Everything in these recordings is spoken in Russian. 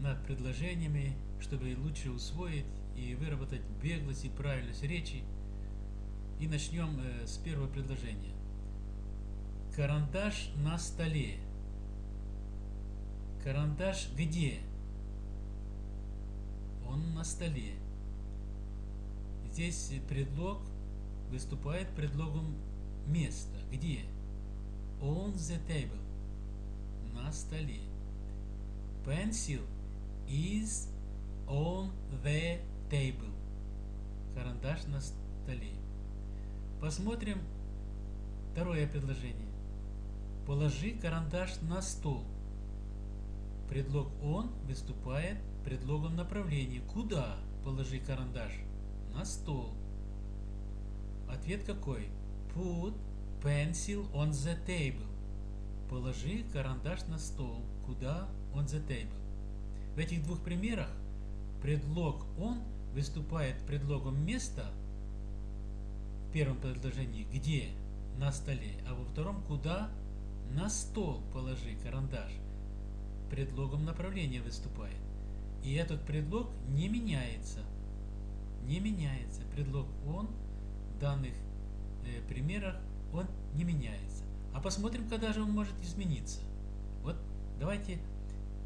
над предложениями, чтобы лучше усвоить и выработать беглость и правильность речи. И начнем э, с первого предложения. Карандаш на столе. Карандаш где? Он на столе. Здесь предлог выступает предлогом места. Где? On the table. На столе. Pencil is on the table. Карандаш на столе. Посмотрим второе предложение. Положи карандаш на стол. Предлог он выступает предлогом направления. Куда положи карандаш? На стол. Ответ какой? Put pencil on the table. Положи карандаш на стол. Куда? On the table. В этих двух примерах предлог он выступает предлогом места в первом предложении где на столе, а во втором куда на стол положи карандаш. Предлогом направления выступает. И этот предлог не меняется. Не меняется. Предлог он в данных э, примерах он не меняется. А посмотрим, когда же он может измениться. Вот давайте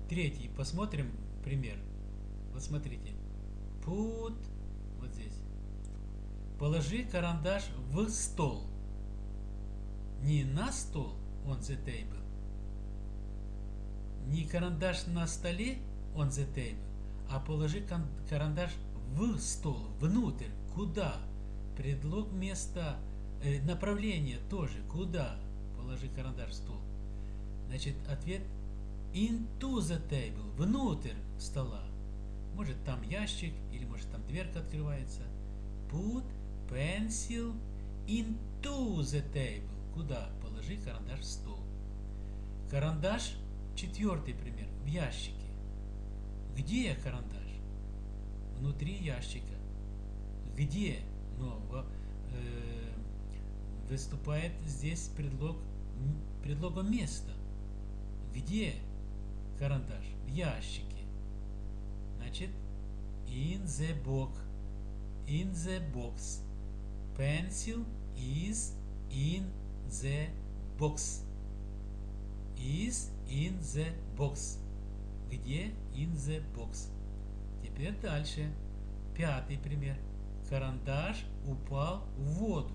третий посмотрим пример. Вот смотрите. Put, вот здесь. Положи карандаш в стол. Не на стол, on the table. Не карандаш на столе, on the table, а положи карандаш в стол, внутрь, куда? Предлог места, э, направление тоже, куда? Положи карандаш в стол. Значит, ответ into the table, внутрь стола. Может там ящик, или может там дверка открывается. Put pencil into the table. Куда? Положи карандаш в стол. Карандаш, четвертый пример, в ящике. Где карандаш? Внутри ящика. Где? Но э, выступает здесь предлог, предлогом места. Где карандаш? В ящике. Значит, in the box. In the box. Pencil is in the box. Is in the box. Где in the box? Теперь дальше. Пятый пример. Карандаш упал в воду.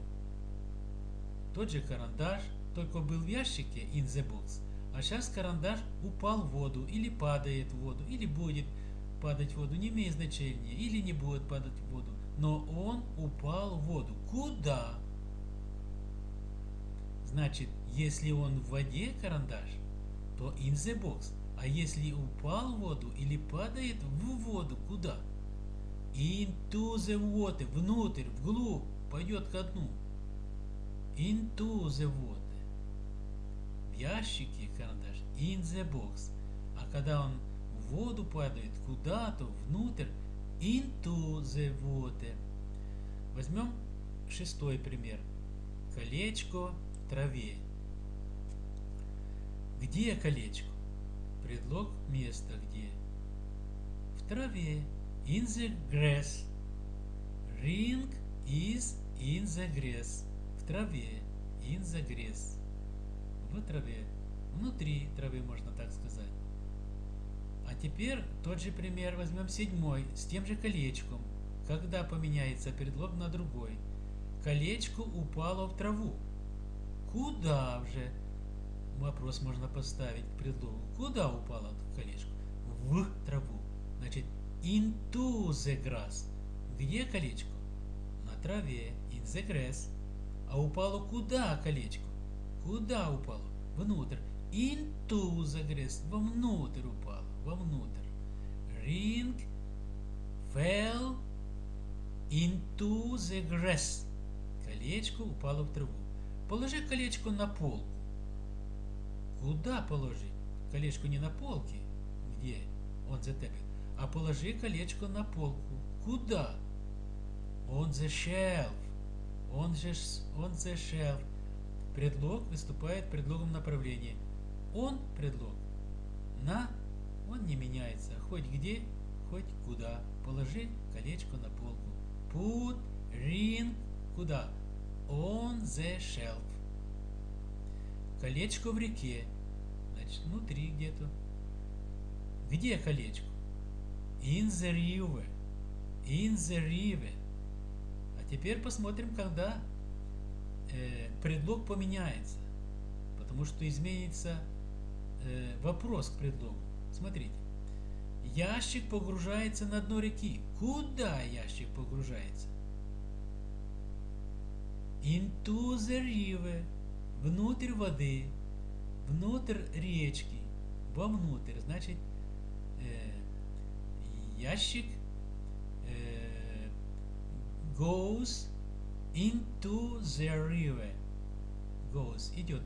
Тот же карандаш, только был в ящике in the box. А сейчас карандаш упал в воду, или падает в воду, или будет падать в воду, не имеет значения, или не будет падать в воду. Но он упал в воду. Куда? Значит, если он в воде карандаш, то in the box. А если упал в воду или падает в воду, куда? Into the water, внутрь, вглубь, пойдет ко дну. Into the water. Ящике карандаш, in the box. А когда он в воду падает, куда-то, внутрь, into the water. Возьмем шестой пример. Колечко в траве. Где колечко? Предлог места где? В траве. In the grass. Ring is in the grass. В траве. In the grass. В траве. Внутри травы, можно так сказать. А теперь тот же пример возьмем седьмой, с тем же колечком. Когда поменяется предлог на другой. Колечко упало в траву. Куда же? Вопрос можно поставить к предлогу. Куда упало колечко? В траву. Значит, into the grass. Где колечко? На траве. In the grass. А упало куда колечко? Куда упало? Внутрь. Into the grass. Вовнутрь упало. Вовнутрь. Ring fell into the grass. Колечко упало в траву. Положи колечко на полку. Куда положить? Колечко не на полке, где он the table, а положи колечко на полку. Куда? On the shelf. On the, on the shelf. Предлог выступает предлогом направления. Он предлог на он не меняется. Хоть где, хоть куда. Положи колечко на полку. Put ring куда? On the shelf. Колечко в реке. Значит, внутри где-то. Где колечко? In the river. In the river. А теперь посмотрим, когда э, предлог поменяется. Потому что изменится э, вопрос к предлогу. Смотрите. Ящик погружается на дно реки. Куда ящик погружается? Into the river. Внутрь воды. Внутрь речки. Вовнутрь. Значит, э, ящик э, goes into the river. Goes. Идет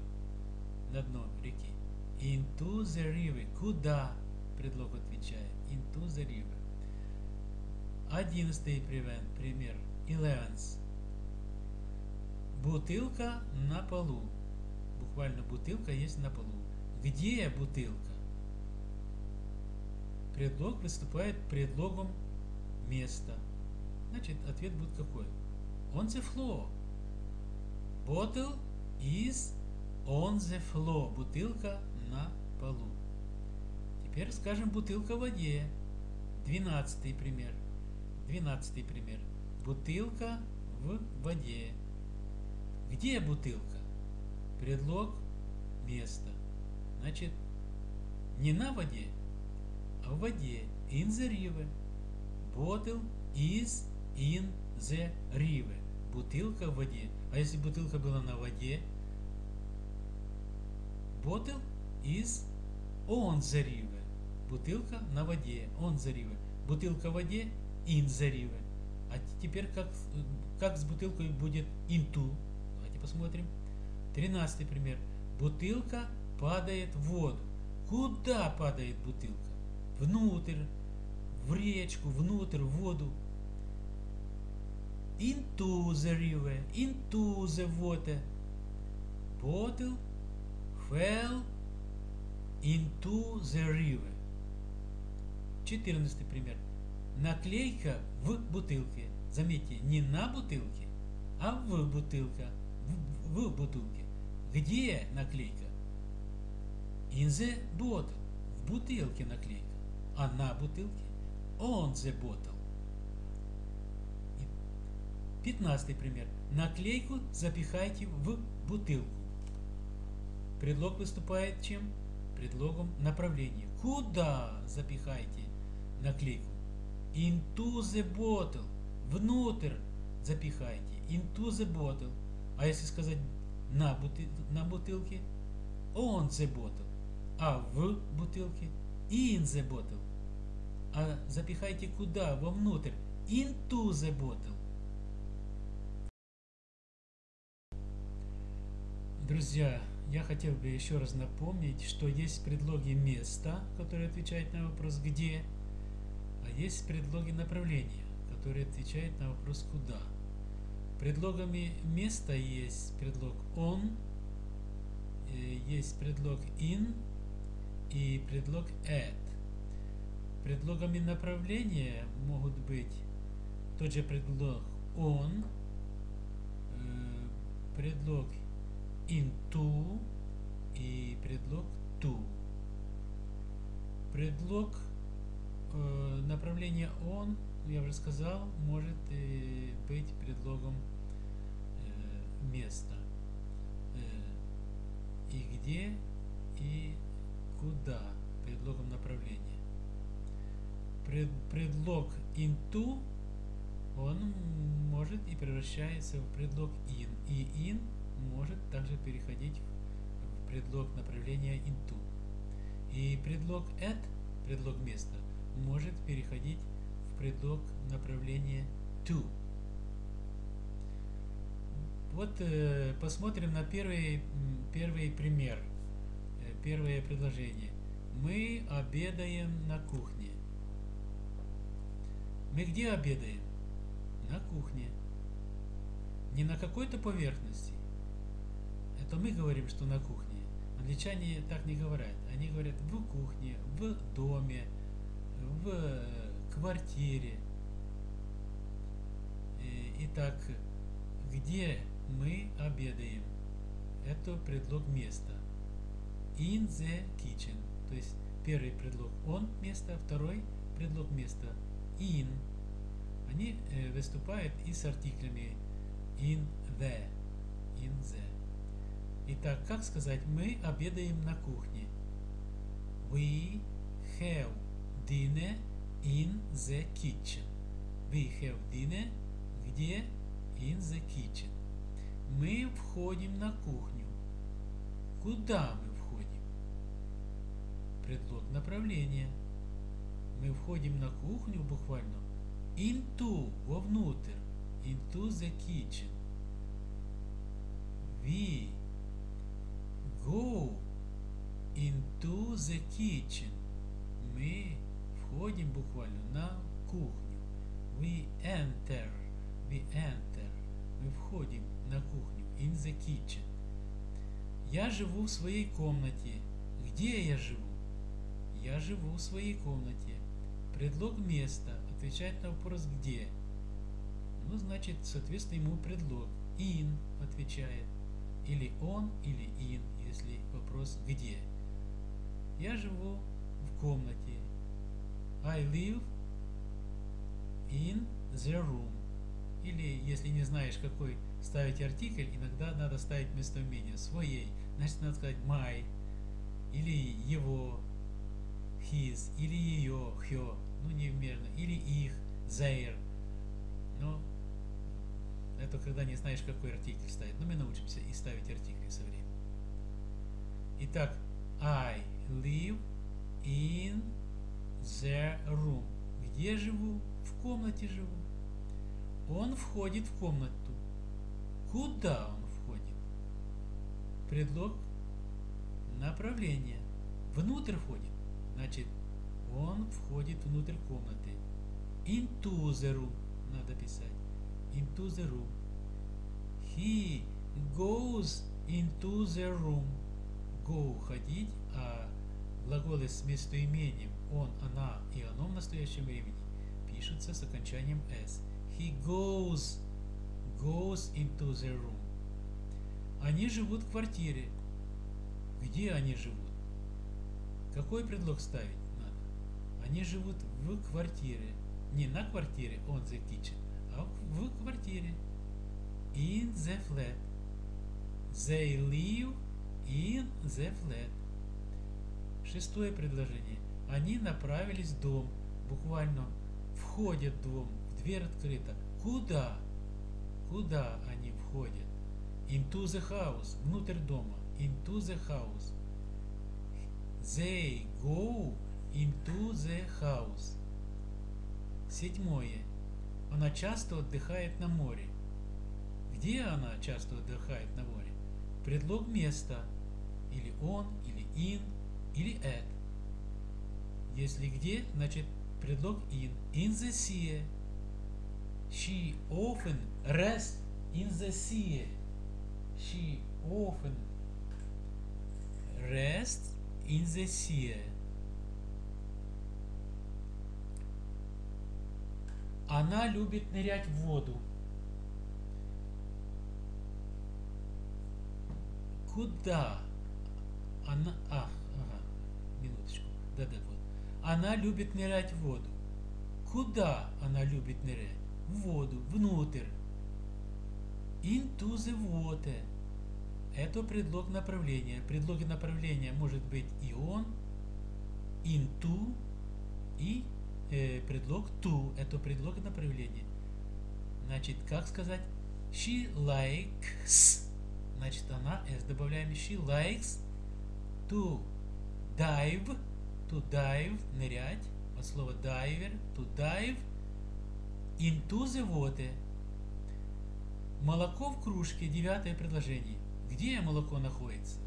на дно реки. Into the river. Куда? Предлог отвечает. Into the river. Одиннадцатый пример. Eleventh. Бутылка на полу. Буквально бутылка есть на полу. Где бутылка? Предлог выступает предлогом места. Значит, ответ будет какой? On the floor. Bottle is on the floor. Бутылка на полу. Теперь скажем бутылка в воде. Двенадцатый пример. Двенадцатый пример. Бутылка в воде. Где бутылка? Предлог место. Значит, не на воде, а в воде. In the river. Bottle is in the river. Бутылка в воде. А если бутылка была на воде? Bottle is on the river. Бутылка на воде. On the river. Бутылка в воде. In the river. А теперь как, как с бутылкой будет into? Давайте посмотрим. Тринадцатый пример. Бутылка падает в воду. Куда падает бутылка? Внутрь, в речку, внутрь, в воду. Into the river, into the water. Bottle fell into the river. Четырнадцатый пример. Наклейка в бутылке. Заметьте, не на бутылке, а в бутылка. В, в бутылке. Где наклейка? In the bottle. В бутылке наклейка. А на бутылке? On the bottle. Пятнадцатый пример. Наклейку запихайте в бутылку. Предлог выступает чем? Предлогом направления. Куда запихайте наклейку? Into the bottle. Внутрь запихайте. Into the bottle. А если сказать на, бутыл, на бутылке? On the bottle. А в бутылке? In the bottle. А запихайте куда? Вовнутрь. Into the bottle. Друзья, я хотел бы еще раз напомнить, что есть предлоги места, которые отвечают на вопрос «где», а есть предлоги направления, которые отвечают на вопрос «куда». Предлогами места есть предлог «on», э, есть предлог «in» и предлог «at». Предлогами направления могут быть тот же предлог «on», э, предлог into и предлог to. Предлог э, направления on, я уже сказал, может э, быть предлогом э, места. Э, и где, и куда, предлогом направления. Пред, предлог into, он может и превращается в предлог in. И in может также переходить в предлог направления into. И предлог at, предлог места, может переходить в предлог направления to. Вот э, посмотрим на первый, первый пример, э, первое предложение. Мы обедаем на кухне. Мы где обедаем? На кухне. Не на какой-то поверхности, это мы говорим, что на кухне. Англичане так не говорят. Они говорят в кухне, в доме, в э, квартире. Итак, где мы обедаем? Это предлог места. In the kitchen. То есть первый предлог он место, второй предлог места in. Они э, выступают и с артиклями in the. In the. Итак, как сказать, мы обедаем на кухне. We have dinner in the kitchen. We have dinner где? In the kitchen. Мы входим на кухню. Куда мы входим? Предлог направления. Мы входим на кухню буквально into, вовнутрь, into the kitchen. We go into the kitchen. Мы входим буквально на кухню. We enter. We enter. Мы входим на кухню. In the kitchen. Я живу в своей комнате. Где я живу? Я живу в своей комнате. Предлог места отвечает на вопрос где. Ну, значит, соответственно, ему предлог. In отвечает. Или он, или in, если вопрос где. Я живу в комнате. I live in the room. Или, если не знаешь, какой ставить артикль, иногда надо ставить местоимение своей. Значит, надо сказать my, или его, his, или ее, her, ну неверно, или их, their. Но это когда не знаешь, какой артикль ставить. Но мы научимся и ставить артикли со временем. Итак, I live in the room. Где живу? В комнате живу. Он входит в комнату. Куда он входит? Предлог направления. Внутрь входит. Значит, он входит внутрь комнаты. Into the room. Надо писать. Into the room. He goes into the room. Go – ходить, а глаголы с местоимением он, она и оно в настоящем времени пишутся с окончанием s. He goes, goes into the room. Они живут в квартире. Где они живут? Какой предлог ставить надо? Они живут в квартире. Не на квартире, on the kitchen, а в квартире. In the flat. They live in the flat. Шестое предложение. Они направились в дом. Буквально входят в дом. Дверь открыта. Куда? Куда они входят? Into the house. Внутрь дома. Into the house. They go into the house. Седьмое. Она часто отдыхает на море. Где она часто отдыхает на море? Предлог места. Или он, или in, или at. Если где, значит предлог in. In the sea. She often rests in the sea. She often rests in the sea. Она любит нырять в воду. Куда? Она... А, ага, минуточку. Да-да, вот. Она любит нырять в воду. Куда она любит нырять? В воду, внутрь. Into the water. Это предлог направления. Предлоги направления может быть и он, into, и э, предлог to. Это предлог направления. Значит, как сказать? She likes. Значит, она, s добавляем she likes to dive. To dive, нырять. От слова diver, to dive into the water. Молоко в кружке, девятое предложение. Где молоко находится?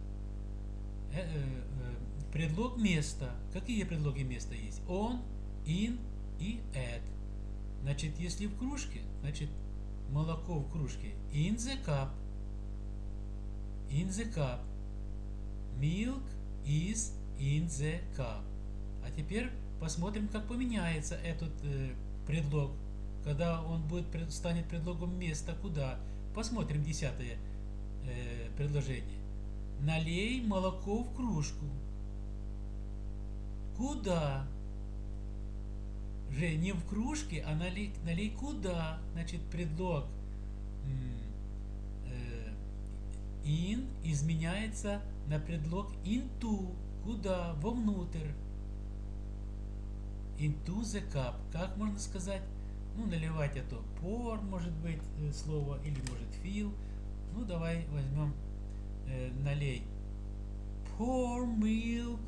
Э, э, э, предлог места. Какие предлоги места есть? On, in и at. Значит, если в кружке, значит, молоко в кружке. In the cup. In the cup. Milk is in the cup. А теперь посмотрим, как поменяется этот э, предлог, когда он будет станет предлогом места куда. Посмотрим десятое э, предложение. Налей молоко в кружку. Куда? Же не в кружке, а налей, налей куда? Значит, предлог э, in изменяется на предлог into. Куда? Вовнутрь. Into the cup. Как можно сказать? Ну, наливать это pour, может быть, э, слово, или может fill. Ну, давай возьмем э, налей. Pour milk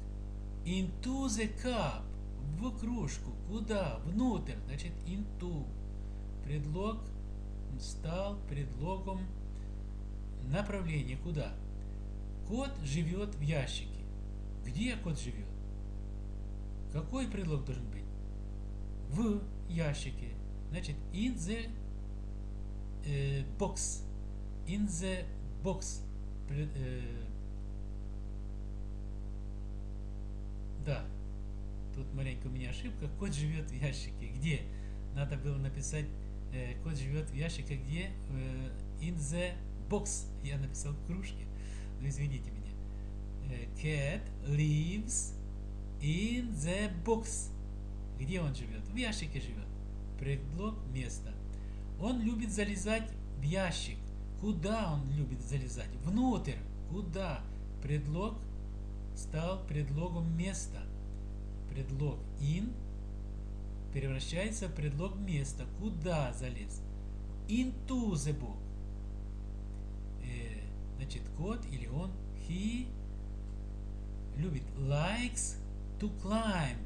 into the cup. В кружку. Куда? Внутрь. Значит, into. Предлог стал предлогом направления. Куда? Кот живет в ящике. Где кот живет? Какой предлог должен быть? В ящике. Значит, in the э, box. In the box. Э, да. Тут маленькая у меня ошибка. Кот живет в ящике. Где? Надо было написать, э, кот живет в ящике, где? Э, in the box. Я написал в кружке. Ну, извините меня. Э, cat lives in the box. Где он живет? В ящике живет. Предлог место. Он любит залезать в ящик. Куда он любит залезать? Внутрь. Куда? Предлог стал предлогом места. Предлог in превращается в предлог места. Куда залез? Into the book. Значит, кот или он, he любит likes to climb.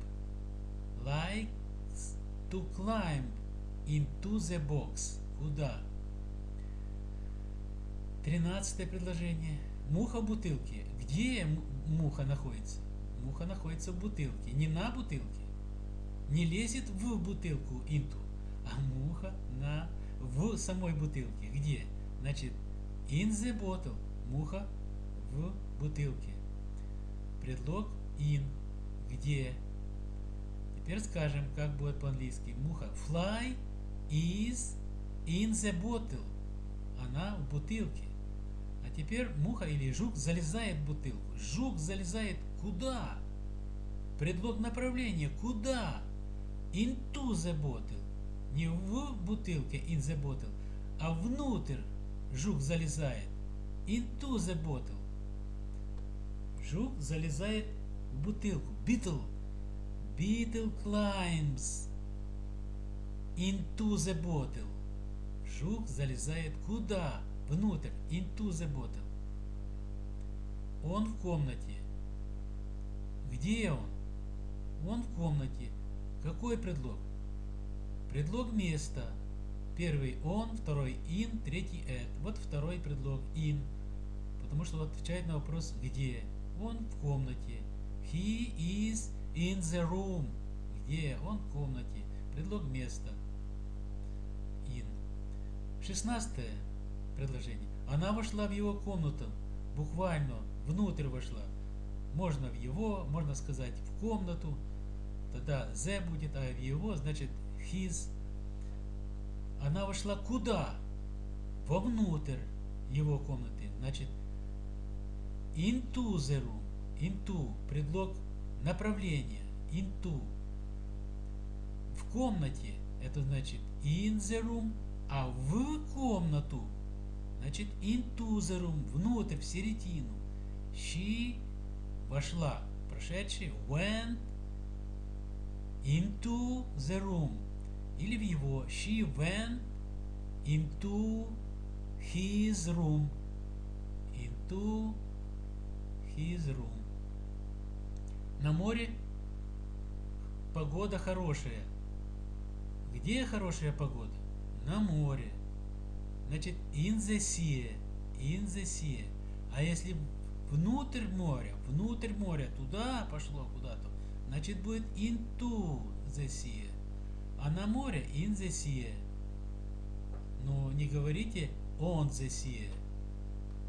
Likes to climb into the box. Куда? Тринадцатое предложение. Муха в бутылке. Где муха находится? Муха находится в бутылке. Не на бутылке. Не лезет в бутылку into, а муха на в самой бутылке. Где? Значит, in the bottle. Муха в бутылке. Предлог in. Где? Теперь скажем, как будет по-английски. Муха. Fly is in the bottle. Она в бутылке. А теперь муха или жук залезает в бутылку. Жук залезает куда? Предлог направления. Куда? Into the bottle. Не в бутылке in the bottle, а внутрь жук залезает. Into the bottle. Жук залезает в бутылку. Beetle. Beetle climbs into the bottle. Жук залезает куда? Внутрь. Into the bottle. Он в комнате. Где он? Он в комнате. Какой предлог? Предлог места. Первый он, второй in, третий at. Вот второй предлог in. Потому что отвечает на вопрос где. Он в комнате. He is in the room. Где? Он в комнате. Предлог места. In. Шестнадцатое предложение. Она вошла в его комнату. Буквально внутрь вошла. Можно в его, можно сказать в комнату. Тогда the будет, а в его, значит his. Она вошла куда? Вовнутрь его комнаты. Значит, into the room. Into. Предлог направления. Into. В комнате. Это значит in the room. А в комнату. Значит into the room. Внутрь, в середину. She вошла. Прошедший. Went into the room. Или в его. She went into his room. Into his room. На море погода хорошая. Где хорошая погода? На море. Значит, in the sea. In the sea. А если внутрь моря, внутрь моря, туда пошло куда-то, значит будет into the sea. А на море in the sea. Но не говорите on the sea.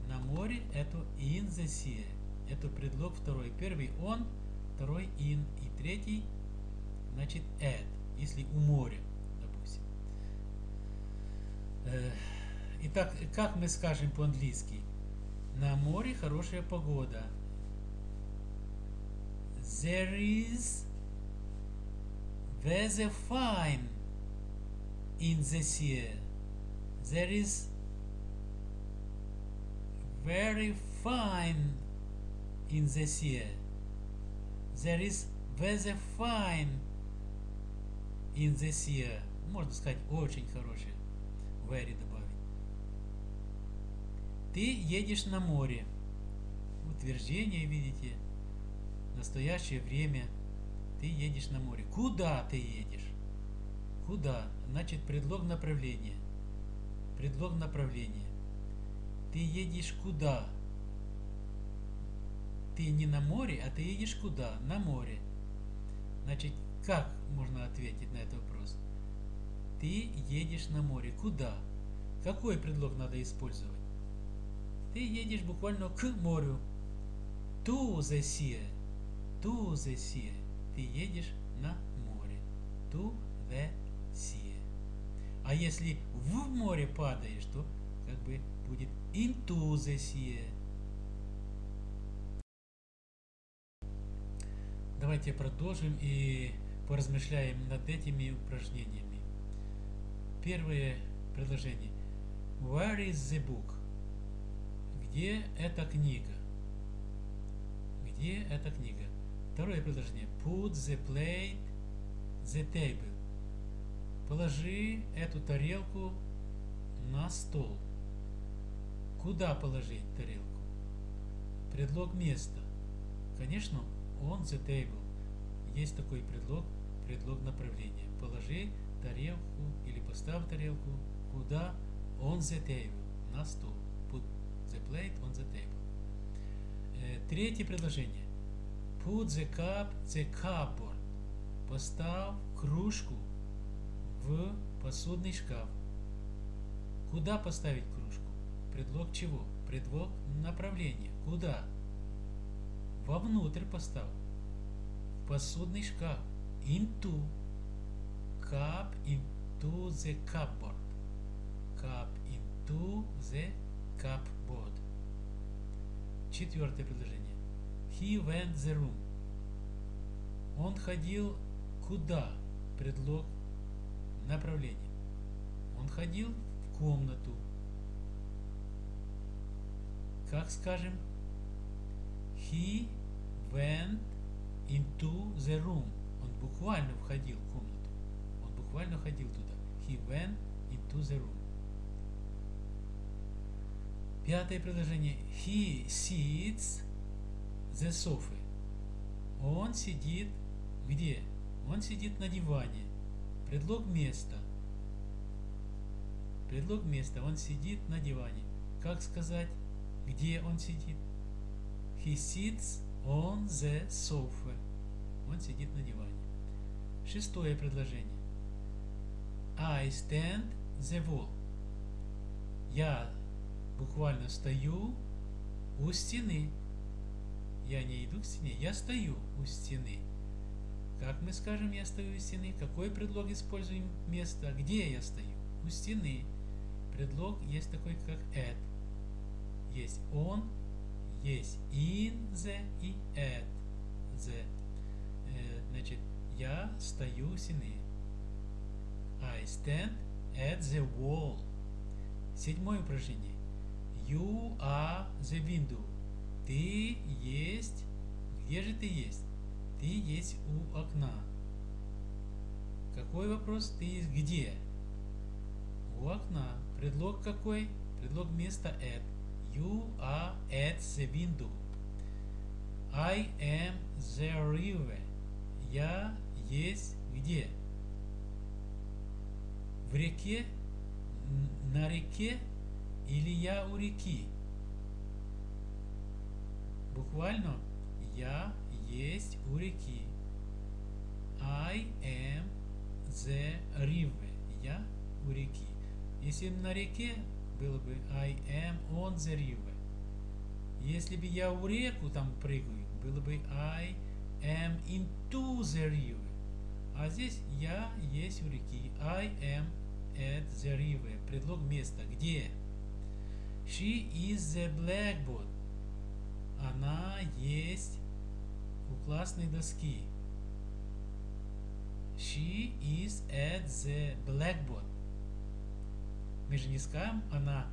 На море это in the sea. Это предлог второй. Первый он, второй in и третий значит at, если у моря, допустим. Э, итак, как мы скажем по-английски? На море хорошая погода. There is weather fine in the sea. There is very fine in the sea. There is weather fine in the sea. Можно сказать очень хороший. Very добавить. Ты едешь на море. Утверждение, видите, настоящее время. Ты едешь на море. Куда ты едешь? Куда? Значит, предлог направления. Предлог направления. Ты едешь куда? Ты не на море, а ты едешь куда? На море. Значит, как можно ответить на этот вопрос? Ты едешь на море. Куда? Какой предлог надо использовать? Ты едешь буквально к морю. To the sea. To the sea. Ты едешь на море. To the sea. А если в море падаешь, то как бы будет into the sea. Давайте продолжим и поразмышляем над этими упражнениями. Первое предложение. Where is the book? Где эта книга? Где эта книга? Второе предложение. Put the plate the table. Положи эту тарелку на стол. Куда положить тарелку? Предлог места. Конечно, on the table. Есть такой предлог, предлог направления. Положи тарелку или поставь тарелку куда? On the table. На стол. Put the plate on the table. Э, третье предложение. Put the cup the cupboard. Поставь кружку в посудный шкаф. Куда поставить кружку? Предлог чего? Предлог направления. Куда? Вовнутрь поставь. В посудный шкаф. Into. Cup into the cupboard. Cup into the cupboard. Четвертое предложение. He went the room. Он ходил куда? Предлог направления. Он ходил в комнату. Как скажем? He went into the room. Он буквально входил в комнату. Он буквально ходил туда. He went into the room. Пятое предложение. He sits the sofa. Он сидит где? Он сидит на диване. Предлог места. Предлог места. Он сидит на диване. Как сказать, где он сидит? He sits on the sofa. Он сидит на диване. Шестое предложение. I stand the wall. Я буквально стою у стены. Я не иду к стене, я стою у стены. Как мы скажем, я стою у стены? Какой предлог используем место? Где я стою? У стены. Предлог есть такой, как at. Есть он, есть in the и at the. Э, значит, я стою у стены. I stand at the wall. Седьмое упражнение. You are the window. Ты есть. Где же ты есть? Ты есть у окна. Какой вопрос? Ты есть где? У окна. Предлог какой? Предлог места at. You are at the window. I am the river. Я есть где? В реке? На реке? Или я у реки? Буквально я есть у реки. I am the river. Я у реки. Если на реке было бы I am on the river. Если бы я в реку там прыгаю, было бы I am into the river. А здесь я есть у реки. I am at the river. Предлог места. Где? She is the blackboard. Она есть у классной доски. She is at the blackboard. Мы же не скажем, она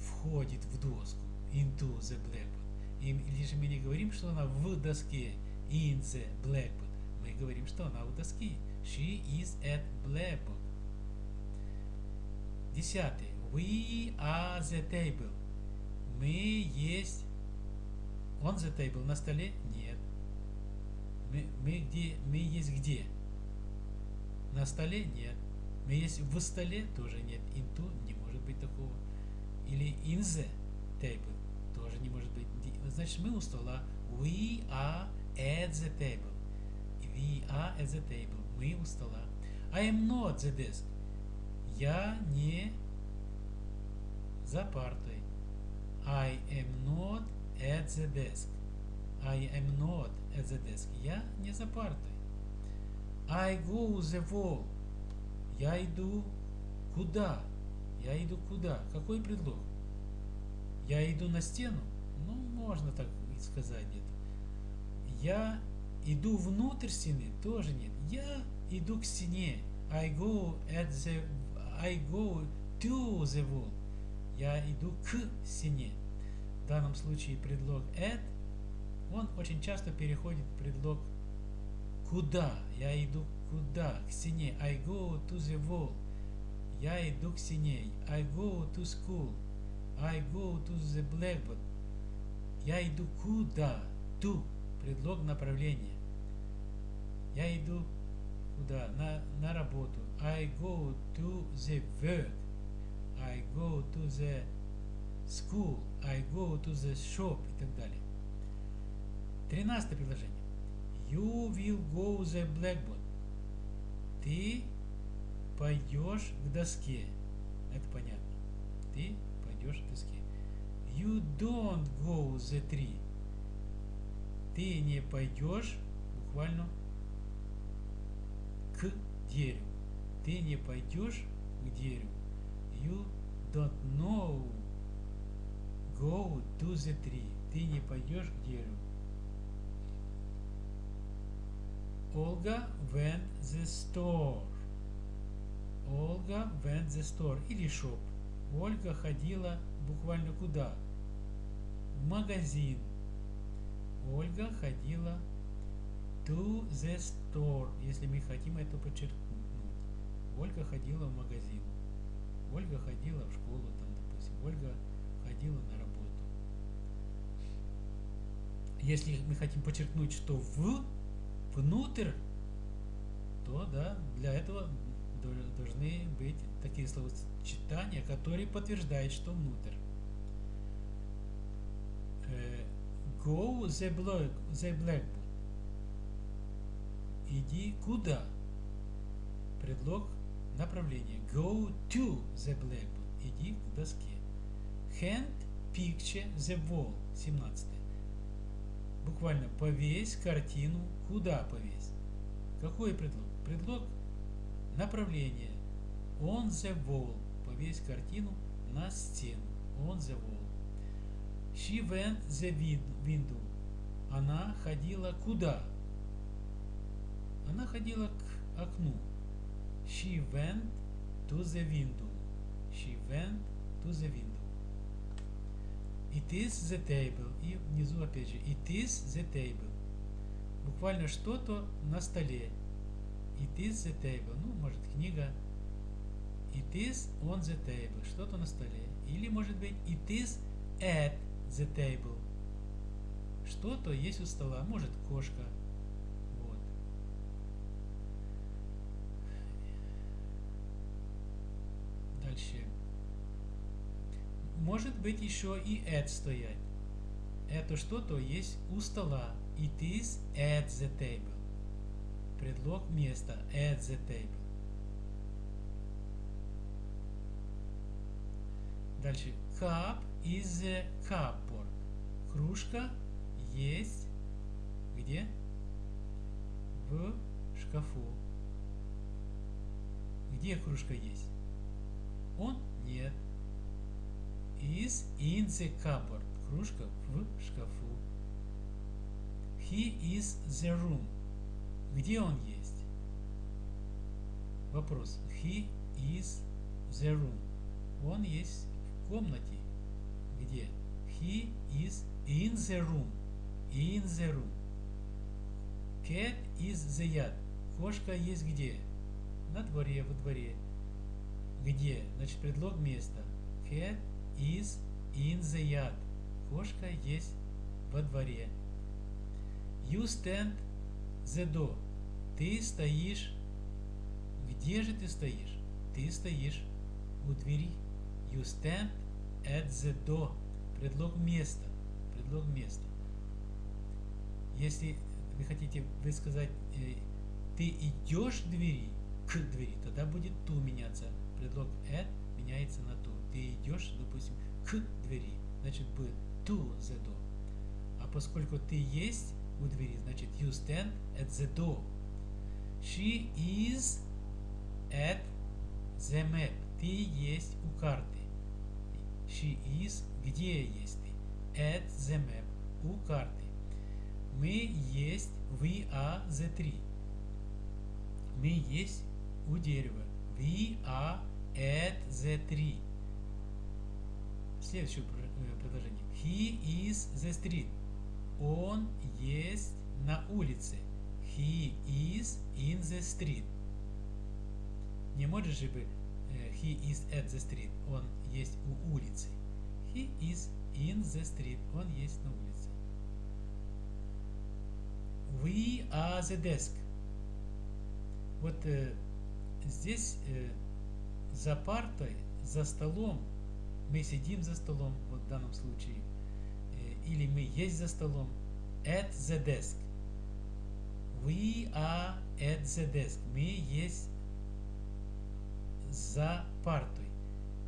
входит в доску. Into the blackboard. Или же мы не говорим, что она в доске. In the blackboard. Мы говорим, что она у доски. She is at blackboard. Десятый. We are the table. Мы есть on the table на столе? Нет. Мы, мы где? Мы есть где? На столе? Нет. Мы есть в столе? Тоже нет. Into не может быть такого. Или in the table? Тоже не может быть. Значит, мы у стола. We are at the table. We are at the table. Мы у стола. I am not the desk. Я не за партой. I am not at the desk. I am not at the desk. Я не за партой. I go the wall. Я иду куда? Я иду куда? Какой предлог? Я иду на стену? Ну, можно так сказать где-то. Я иду внутрь стены? Тоже нет. Я иду к стене. I go at the I go to the wall. Я иду к стене. В данном случае предлог at, он очень часто переходит в предлог куда. Я иду куда? К стене. I go to the wall. Я иду к стене. I go to school. I go to the blackboard. Я иду куда? To. Предлог направления. Я иду куда? На, на работу. I go to the work. I go to the school. I go to the shop и так далее. Тринадцатое предложение. You will go the blackboard. Ты пойдешь к доске. Это понятно. Ты пойдешь к доске. You don't go the tree. Ты не пойдешь буквально к дереву. Ты не пойдешь к дереву. You don't know go to the tree. Ты не пойдешь к дереву. Olga went the store. Olga went the store или shop. Ольга ходила буквально куда? В магазин. Ольга ходила to the store, если мы хотим это подчеркнуть. Ольга ходила в магазин. Ольга ходила в школу, там, допустим. Ольга ходила на работу. Если мы хотим подчеркнуть, что в внутрь, то да, для этого должны быть такие словосочетания, которые подтверждают, что внутрь. Go the, black, the blackboard. Иди куда? Предлог направления. Go to the blackboard. Иди к доске. Hand picture the wall. 17. Буквально повесь картину. Куда повесь? Какой предлог? Предлог направления. On the wall. Повесь картину на стену. On the wall. She went the window. Она ходила куда? Она ходила к окну. She went to the window. She went to the window. It is the table. И внизу опять же. It is the table. Буквально что-то на столе. It is the table. Ну, может, книга. It is on the table. Что-то на столе. Или, может быть, it is at the table. Что-то есть у стола. Может, кошка. Вот. Дальше. Может быть еще и at стоять. Это что-то есть у стола. It is at the table. Предлог места. At the table. Дальше. Cup is the cupboard. Кружка есть где? В шкафу. Где кружка есть? Он? Нет. Is in the cupboard. Кружка в шкафу. He is the room. Где он есть? Вопрос. He is the room. Он есть в комнате. Где? He is in the room. In the room. Cat is the yard. Кошка есть где? На дворе, во дворе. Где? Значит, предлог места. Cat is in the yard. Кошка есть во дворе. You stand the door. Ты стоишь. Где же ты стоишь? Ты стоишь у двери. You stand at the door. Предлог места. Предлог места. Если вы хотите высказать э, ты идешь к двери, к двери, тогда будет ту меняться. Предлог at меняется на. Ты идешь, допустим, к двери, значит будет to the door. А поскольку ты есть у двери, значит you stand at the door. She is at the map. Ты есть у карты. She is где есть ты? At the map. У карты. Мы есть we are the tree. Мы есть у дерева. We are at the tree. Следующее предложение. He is the street. Он есть на улице. He is in the street. Не можешь же бы he is at the street. Он есть у улицы. He is in the street. Он есть на улице. We are the desk. Вот э, здесь э, за партой, за столом, мы сидим за столом, вот в данном случае, э, или мы есть за столом, at the desk. We are at the desk. Мы есть за партой.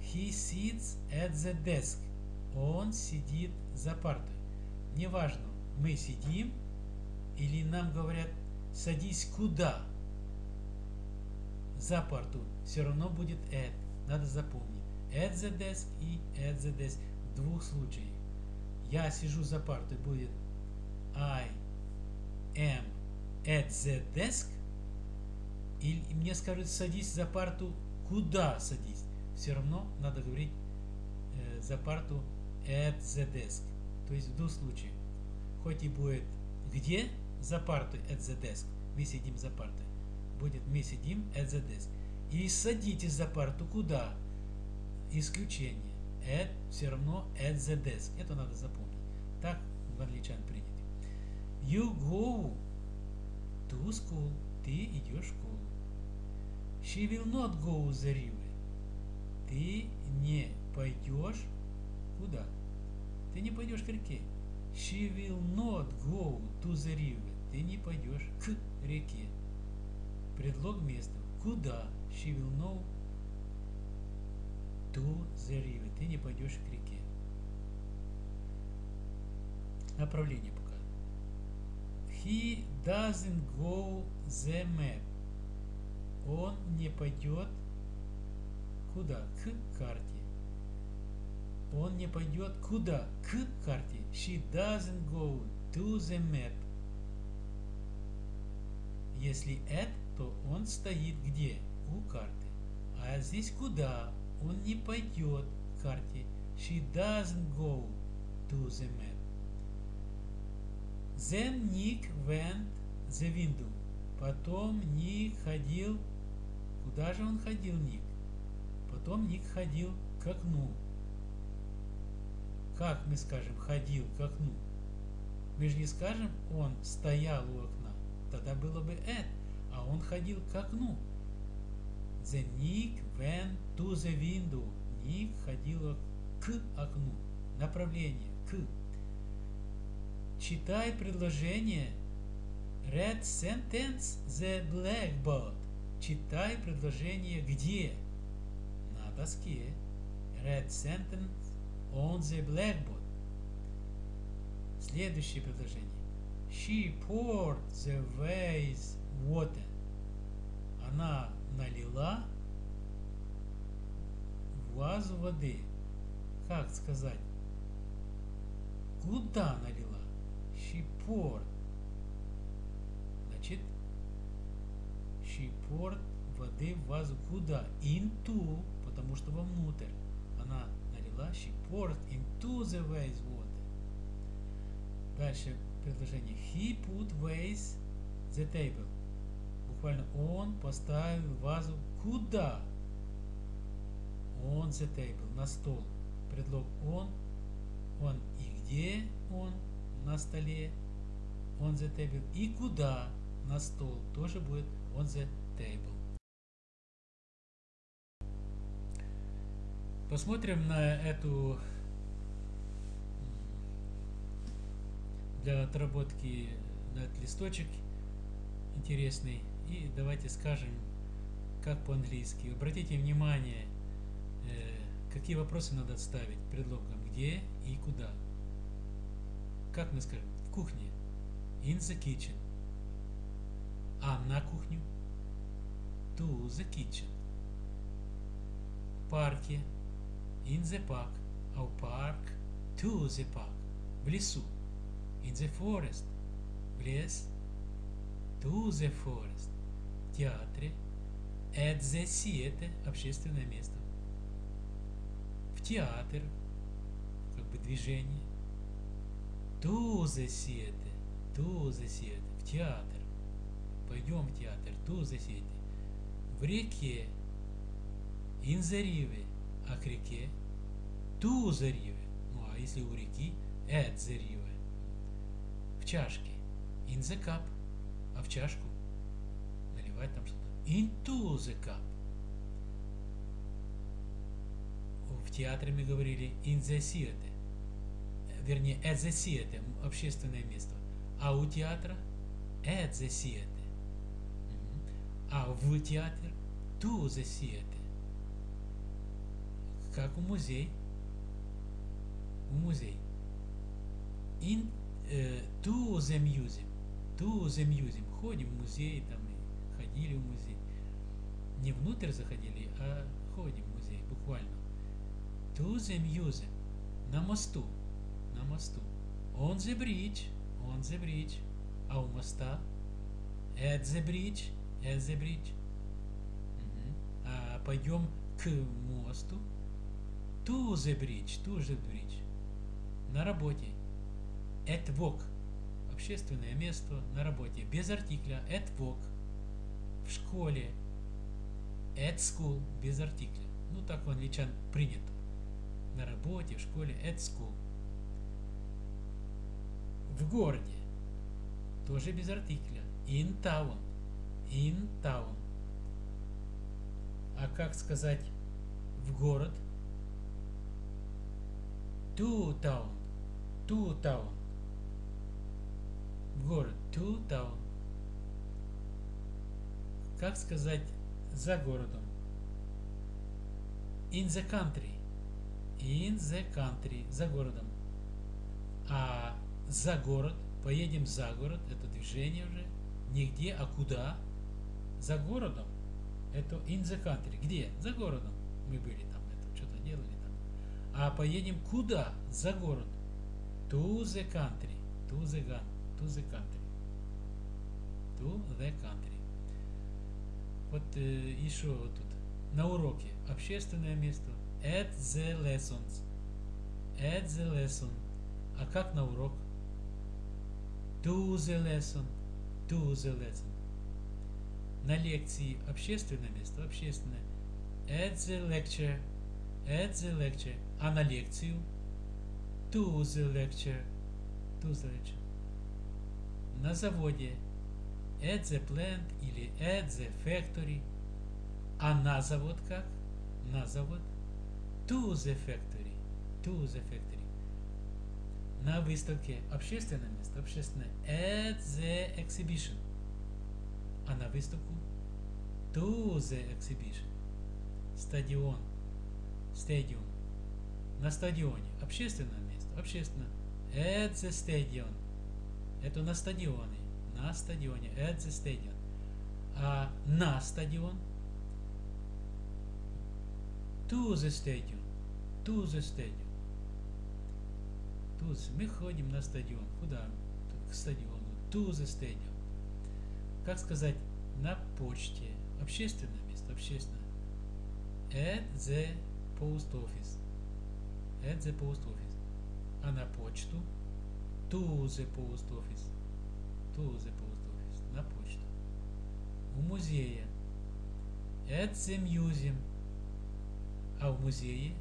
He sits at the desk. Он сидит за партой. Неважно, мы сидим или нам говорят, садись куда? За парту. Все равно будет at. Надо запомнить. Desk и. В двух случаях. Я сижу за партой. Будет I am at the desk. Или мне скажут, садись за парту. Куда садись? Все равно надо говорить э, за парту at the desk. То есть в двух случаях. Хоть и будет где, за партой at the desk. Мы сидим за партой. Будет мы сидим at the desk. И садитесь за парту куда? Исключение. At все равно at the desk. Это надо запомнить. Так в англичан принято. You go to school. Ты идешь в школу. She will not go the river. Ты не пойдешь куда? Ты не пойдешь к реке. She will not go to the river. Ты не пойдешь к реке. Предлог места. Куда? She will know to the river. Ты не пойдешь к реке. Направление пока. He doesn't go the map. Он не пойдет куда? К карте. Он не пойдет куда? К карте. She doesn't go to the map. Если at, то он стоит где? У карты. А здесь куда? Он не пойдет к карте. She doesn't go to the map. Then Nick went the window. Потом Ник ходил. Куда же он ходил, Ник? Потом Ник ходил к окну. Как мы скажем ходил к окну? Мы же не скажем он стоял у окна. Тогда было бы at, а он ходил к окну. The Nick went to the window. Ник ходил к окну. Направление к. Читай предложение. Read sentence the blackboard. Читай предложение где? На доске. Read sentence on the blackboard. Следующее предложение. She poured the vase water. Она налила вазу воды. Как сказать? Куда налила? She poured. Значит, she poured воды в вазу куда? Into, потому что вовнутрь. Она налила, she poured into the vase water. Дальше предложение. He put vase the table. Буквально он поставил вазу куда? On the table, на стол. Предлог он. Он и где он на столе? On the table. И куда на стол тоже будет on the table. Посмотрим на эту для отработки на этот листочек интересный. И давайте скажем, как по-английски. Обратите внимание, э, какие вопросы надо ставить предлогом где и куда. Как мы скажем? В кухне. In the kitchen. А на кухню? To the kitchen. В парке. In the park. А в парк? To the park. В лесу. In the forest. В лес. To the forest. Театре. The theater. Общественное место. В театр. Как бы движение. Theater. To the theater. В театр. Пойдем в театр. The theater. В реке. River. А к реке. River. Ну а если у реки. River в чашке. Cup. А в чашку наливать там что-то. Into the cup. В театре мы говорили in the theater. Вернее, at the theater. Общественное место. А у театра at the theater. А в театр to the theater. Как у музей. У музей. In э, to the museum. To the museum. Ходим в музей, там и ходили в музей. Не внутрь заходили, а ходим в музей, буквально. To the. На мосту. На мосту. On the bridge. On the bridge. А у моста? At the bridge. At the bridge. Угу. А пойдем к мосту. To the bridge. To the bridge. На работе at work – общественное место на работе, без артикля at work, в школе at school – без артикля. Ну, так у англичан принято. На работе, в школе at school. В городе тоже без артикля. In town. In town. А как сказать в город? To town. To town город, to town. Как сказать за городом? In the country. In the country. За городом. А за город, поедем за город, это движение уже. Нигде, а куда? За городом. Это in the country. Где? За городом. Мы были там, это что-то делали там. А поедем куда? За город. To the country. To the to the country. To the country. Вот э, еще вот тут. На уроке. Общественное место. At the lessons. At the lesson. А как на урок? To the lesson. To the lesson. На лекции. Общественное место. Общественное. At the lecture. At the lecture. А на лекцию? To the lecture. To the lecture на заводе at the plant или at the factory. А на завод как? На завод to the factory. To the factory. На выставке общественное место, общественное at the exhibition. А на выставку to the exhibition. Стадион. Стадион. На стадионе. Общественное место. Общественное. At the stadium. Это на стадионе. На стадионе. At the stadium. А на стадион. To the stadium. To the stadium. To the. Мы ходим на стадион. Куда? К стадиону. To the stadium. Как сказать? На почте. Общественное место. Общественное. At the post office. At the post office. А на почту? To the post office. Post office. На почту. У музея. The museum. А в музее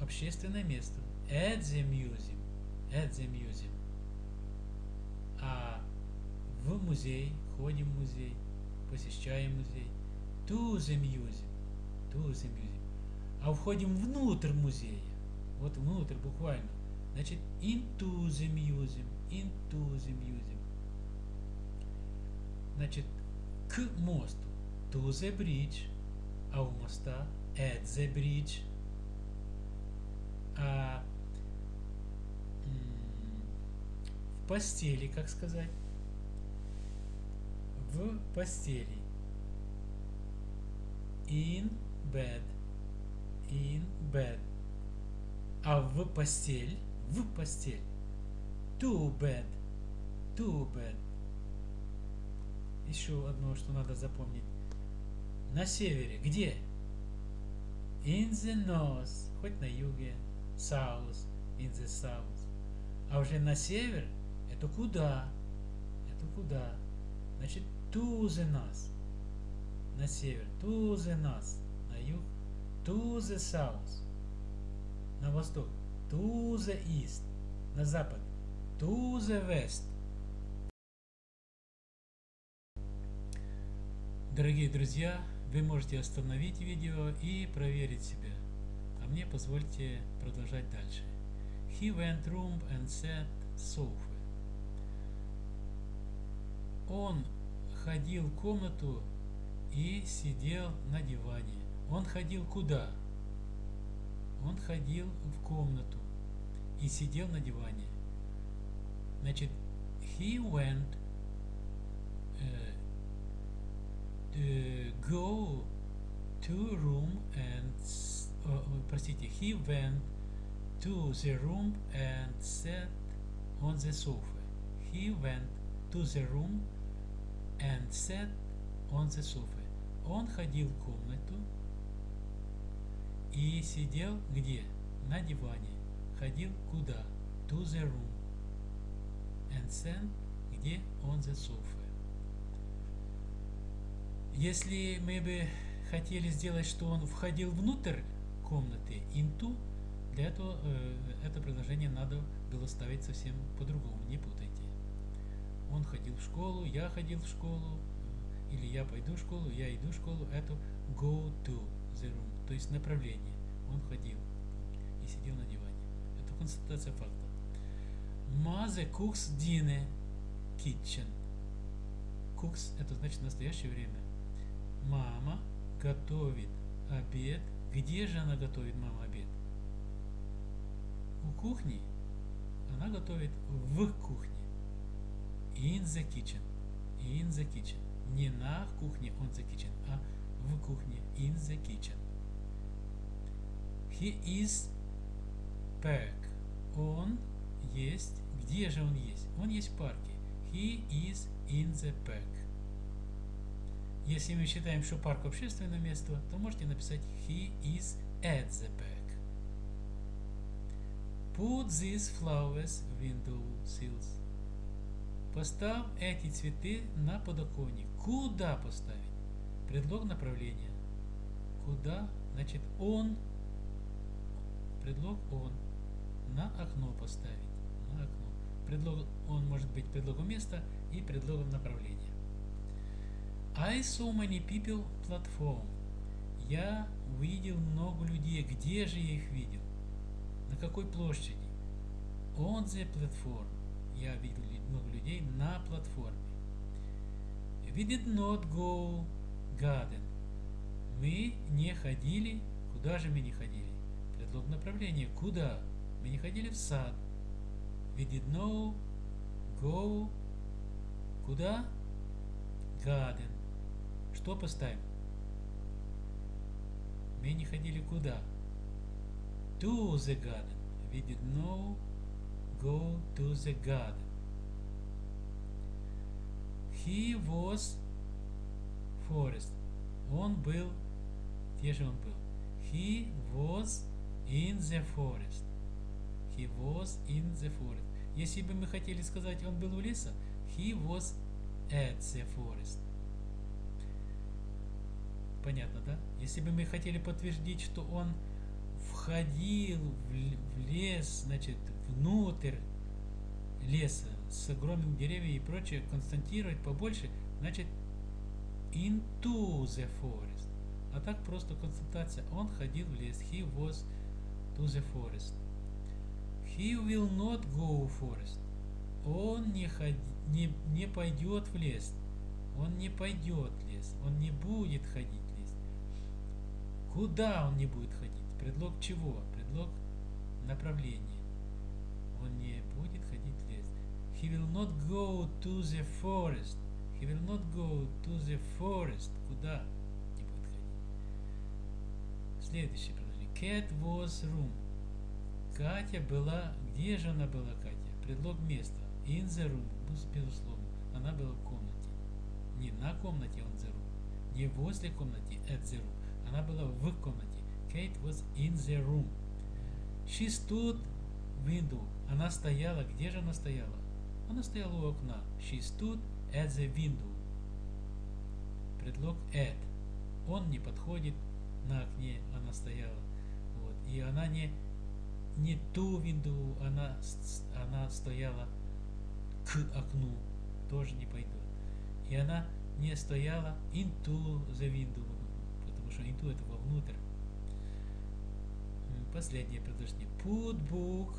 общественное место. Museum. At the museum. А в музей, ходим в музей, посещаем музей. Museum. To the museum. А входим внутрь музея. Вот внутрь буквально. Значит, into the. Into the museum. Значит, к мосту. To the bridge. А у моста at the bridge. А в постели, как сказать? В постели. In bed. In bed. А в постель, в постель. To bed. To bed. Еще одно, что надо запомнить. На севере. Где? In the north. Хоть на юге. South. In the south. А уже на север это куда? Это куда? Значит, to the north. На север. To the north. На юг. To the south. На восток. To the east. На запад. To the west. Дорогие друзья, вы можете остановить видео и проверить себя. А мне позвольте продолжать дальше. He went room and sat sofa. Он ходил в комнату и сидел на диване. Он ходил куда? Он ходил в комнату и сидел на диване. Значит, he went uh, uh, go to room and uh, простите, he went to the room and sat on the sofa. He went to the room and sat on the sofa. Он ходил в комнату и сидел где? На диване. Ходил куда? To the room. And sat где? On the sofa. Если мы бы хотели сделать, что он входил внутрь комнаты, into, для этого э, это предложение надо было ставить совсем по-другому, не путайте. Он ходил в школу, я ходил в школу, или я пойду в школу, я иду в школу, это go to the room, то есть направление. Он ходил и сидел на диване. Это констатация факта. Mother cooks dinner kitchen. Cooks это значит настоящее время. Мама готовит обед. Где же она готовит мама обед? У кухни. Она готовит в кухне. In the kitchen. In the kitchen. Не на кухне on the kitchen, а в кухне. In the kitchen. He is park. Он есть. Где же он есть? Он есть в парке. He is in the park. Если мы считаем, что парк общественное место, то можете написать He is at the park. Put these flowers window sills. Поставь эти цветы на подоконник. Куда поставить? Предлог направления. Куда? Значит, он. Предлог он. На окно поставить. Окно. Предлог он может быть предлогом места и предлогом направления. I saw many people platform. Я увидел много людей. Где же я их видел? На какой площади? On the platform. Я видел много людей на платформе. We did not go garden. Мы не ходили. Куда же мы не ходили? Предлог направления. Куда? Мы не ходили в сад. We did not go куда? Garden. Что поставим? Мы не ходили куда? To the garden. We did not go to the garden. He was forest. Он был, где же он был? He was in the forest. He was in the forest. Если бы мы хотели сказать, он был у леса, he was at the forest. Понятно, да? Если бы мы хотели подтвердить, что он входил в лес, значит, внутрь леса с огромными деревьями и прочее, константировать побольше, значит, into the forest. А так просто констатация. Он ходил в лес. He was to the forest. He will not go forest. Он не, ходи, не, не пойдет в лес. Он не пойдет в лес. Он не будет ходить в лес. Куда он не будет ходить? Предлог чего? Предлог направления. Он не будет ходить в лес. He will not go to the forest. He will not go to the forest. Куда не будет ходить? Следующее предложение. Cat was room. Катя была... Где же она была, Катя? Предлог места. In the room. Безусловно. Она была в комнате. Не на комнате on the room. Не возле комнаты at the room. Она была в комнате. Kate was in the room. She stood window. Она стояла. Где же она стояла? Она стояла у окна. She stood at the window. Предлог at. Он не подходит на окне, она стояла. Вот. И она не, не ту window, она, она стояла к окну. Тоже не пойдет. И она не стояла into the window, потому что into это вовнутрь. Последнее предложение. Put book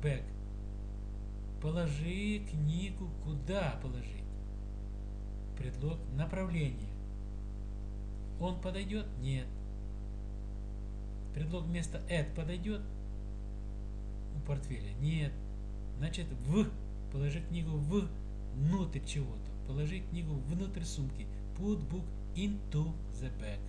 back. Положи книгу куда положить? Предлог направление. Он подойдет? Нет. Предлог вместо at подойдет у портфеля? Нет. Значит, в. Положи книгу в внутрь чего-то. Положи книгу внутрь сумки. Put book into the bag.